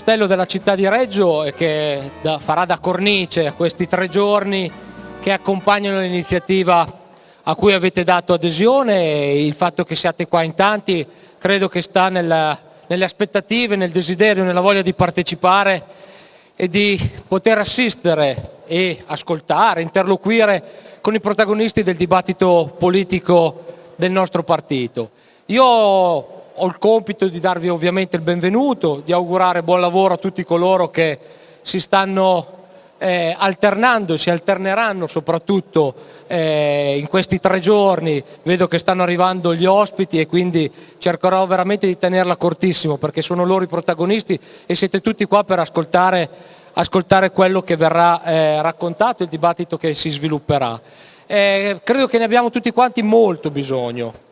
castello della città di Reggio e che da, farà da cornice a questi tre giorni che accompagnano l'iniziativa a cui avete dato adesione e il fatto che siate qua in tanti credo che sta nella, nelle aspettative, nel desiderio, nella voglia di partecipare e di poter assistere e ascoltare, interloquire con i protagonisti del dibattito politico del nostro partito. Io ho il compito di darvi ovviamente il benvenuto, di augurare buon lavoro a tutti coloro che si stanno eh, alternando, si alterneranno soprattutto eh, in questi tre giorni, vedo che stanno arrivando gli ospiti e quindi cercherò veramente di tenerla cortissimo perché sono loro i protagonisti e siete tutti qua per ascoltare, ascoltare quello che verrà eh, raccontato, il dibattito che si svilupperà. Eh, credo che ne abbiamo tutti quanti molto bisogno.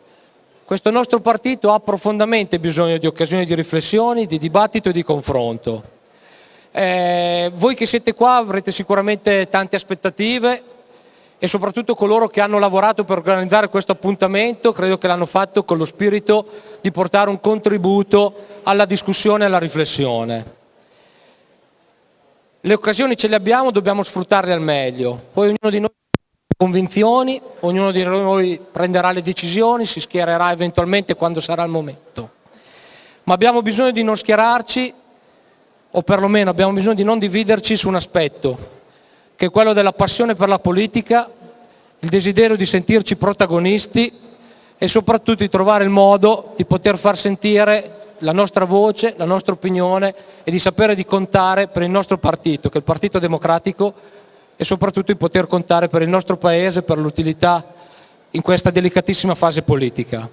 Questo nostro partito ha profondamente bisogno di occasioni di riflessione, di dibattito e di confronto. Eh, voi che siete qua avrete sicuramente tante aspettative e soprattutto coloro che hanno lavorato per organizzare questo appuntamento credo che l'hanno fatto con lo spirito di portare un contributo alla discussione e alla riflessione. Le occasioni ce le abbiamo, dobbiamo sfruttarle al meglio. Poi ognuno di noi convinzioni, ognuno di noi prenderà le decisioni, si schiererà eventualmente quando sarà il momento. Ma abbiamo bisogno di non schierarci, o perlomeno abbiamo bisogno di non dividerci su un aspetto, che è quello della passione per la politica, il desiderio di sentirci protagonisti e soprattutto di trovare il modo di poter far sentire la nostra voce, la nostra opinione e di sapere di contare per il nostro partito, che è il Partito Democratico e soprattutto di poter contare per il nostro Paese, per l'utilità in questa delicatissima fase politica.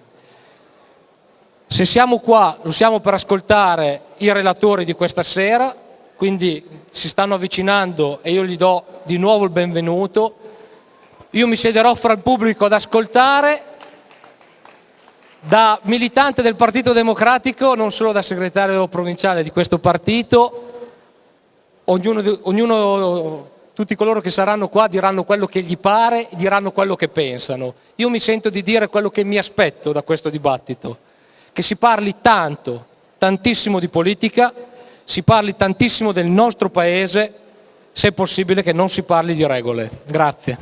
Se siamo qua lo siamo per ascoltare i relatori di questa sera, quindi si stanno avvicinando e io gli do di nuovo il benvenuto. Io mi siederò fra il pubblico ad ascoltare da militante del Partito Democratico, non solo da segretario provinciale di questo partito, ognuno, ognuno tutti coloro che saranno qua diranno quello che gli pare, diranno quello che pensano. Io mi sento di dire quello che mi aspetto da questo dibattito, che si parli tanto, tantissimo di politica, si parli tantissimo del nostro Paese, se è possibile che non si parli di regole. Grazie.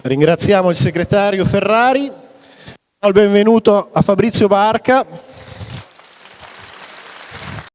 Ringraziamo il segretario Ferrari il benvenuto a Fabrizio Barca,